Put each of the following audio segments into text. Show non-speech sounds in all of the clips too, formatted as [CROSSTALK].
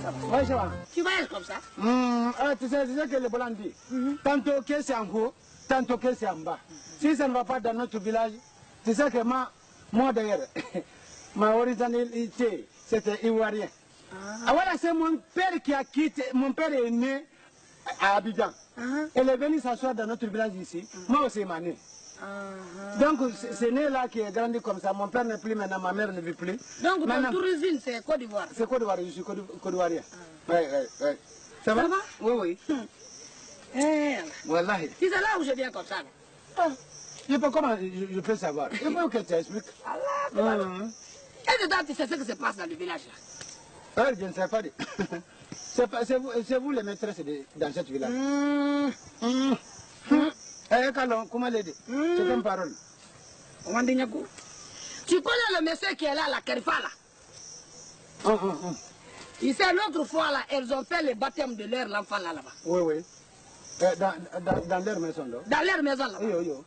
va. Tu voyages comme ça Hum, ah, tu, sais, tu sais que le Blanc dit, tantôt que c'est en haut, tantôt que c'est en bas. Si ça ne va pas dans notre village, tu sais que moi, moi d'ailleurs, [COUGHS] ma originalité, c'était ivoirien. Ah. voilà, c'est mon père qui a quitté, mon père est né à Abidjan. Elle est venue s'asseoir dans notre village ici. Moi aussi, ma né. Donc, c'est c'est né là qui est grandi comme ça. Mon père n'est plus maintenant, ma mère ne vit plus. Donc, ton tourisme, c'est Côte d'Ivoire. C'est Côte d'Ivoire, je suis Côte d'Ivoirien. Ouais, ouais. Ça va? Ça va? Oui, oui. Eh, Wallahi. tu sais là où je viens comme ça. Ah, Je peux, comment je, je peux savoir? Il faut que tu expliques. Allah, Hum. Et dedans, tu sais ce qui se passe dans le village là? Ah, je ne sais pas. [LAUGHS] C'est c'est vous, c'est vous les maîtresses dans cette village? L'aider C'est une parole. Tu connais le monsieur qui est là, la Kerifa là? Hum, hum. Il sait l'autre fois là, elles ont fait le baptême de leur enfant là là-bas. Oui, oui. Eh, Dans, dans, dans leur maison, là. Dans leur maison là-bas. Oui, oui, oui.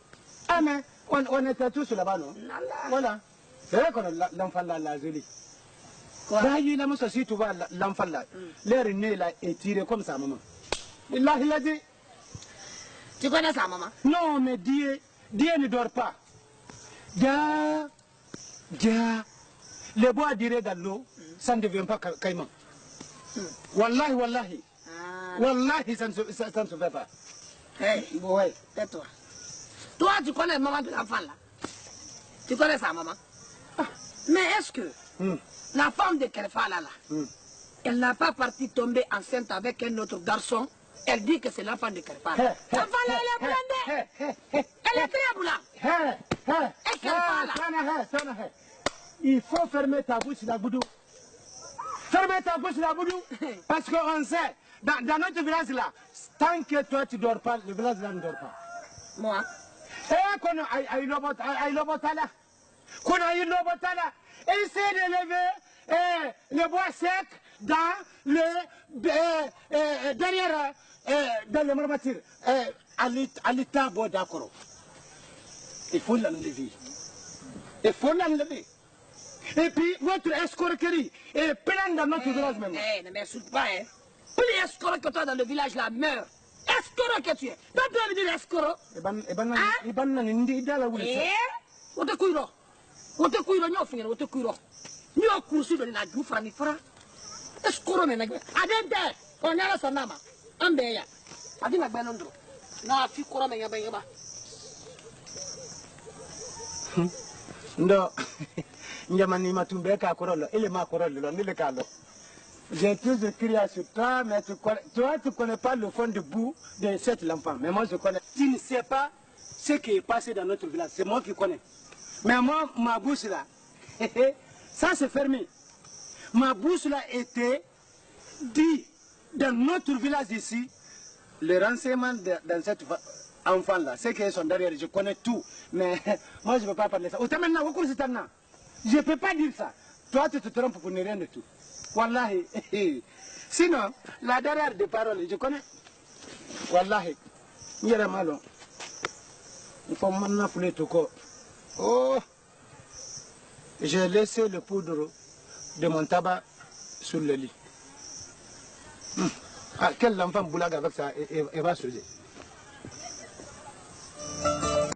Ah, mais on, on était tous là-bas, non? Voilà. C'est vrai qu'on a la- l'enfant là, la jolie. Là, il a si tu vois la- l'enfant là, l'air né là est tiré comme ça, maman. Il a, il a dit, Tu connais ça, maman? Non, mais Dieu, Dieu ne dort pas. Dia, dia, le bois dirait dans l'eau, ça ne devient pas ca- caïman. Wallahi, wallahi, Ah. wallahi, ça ne se, ça, ça ne se fait pas. Hey, Ouais. tais-toi. Toi, tu connais maman de l'enfant là? Tu connais ça, maman? Mais est-ce que Hum, la femme de Kerifa là, hum. elle n'a pas parti tomber enceinte avec un autre garçon? Elle dit que c'est l'enfant de hé, L'enfant là, elle est blindée. Elle est très Et hé. Il faut fermer ta bouche, la boudou. Fermez ta bouche, la boudou. [LAUGHS] Parce qu'on sait, dans, dans notre village là, tant que toi tu ne dors pas, le village là ne dort pas. Moi Eh, qu'on a ay lobotala. Qu'on a eu lobotala. Essaye de lever eh, le bois sec dans le, eh, eh, derrière, eh, dans le marmature. Eh, l'état bon d'accord. Il faut l'enlever. Il faut l'enlever. Et puis, votre escroquerie est pleine dans notre village même. Eh, ne m'insulte pas, hein. Plus escroc que toi dans le village là, meurs. Escroc que tu es. Toi, tu vas me dire escroc. Iban iban nan Ah? iban nan ndi dala wuli. Eh Wote kuiro. Wote kuiro, nyo fingere, wote kuiro. Nyo kursi do na ju fara ni fara. Escroc me na gbe. Adente. On yala sanama. Ambe ya. Adi na fi koro me yaba yaba. ndo [LAUGHS] njamani matumbe ka korolo ile ma korolo lo nile ka lo j'ai toujours crié sur toi mais tu connais, toi tu connais pas le fond de bout de cette l'enfant mais moi je connais. Tu ne sais pas ce qui est passé dans notre village. C'est moi qui connais. Mais moi ma bouche là [LAUGHS] ça c'est fermé. Ma bouche là était dit dans notre village ici le renseignement dans cette fa- enfant là, c'est qu'ils sont derrière, je connais tout, mais [LAUGHS] moi je ne peux pas parler ça. De temps-là, je ne peux pas dire ça. Toi, tu te trompes pour ne rien de tout. Wallahi. [LAUGHS] Sinon, la derrière des paroles, je connais. Wallahi. Nyere malo. Il faut maintenant fouler tout corps. Oh. J'ai laissé le poudre de mon tabac sur le lit. Hum. Ah, quel enfant boulague avec ça, et, et- et va sauter.